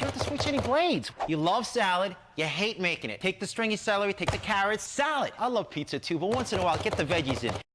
You have to switch any blades. You love salad, you hate making it. Take the stringy celery, take the carrots, salad. I love pizza too, but once in a while, get the veggies in.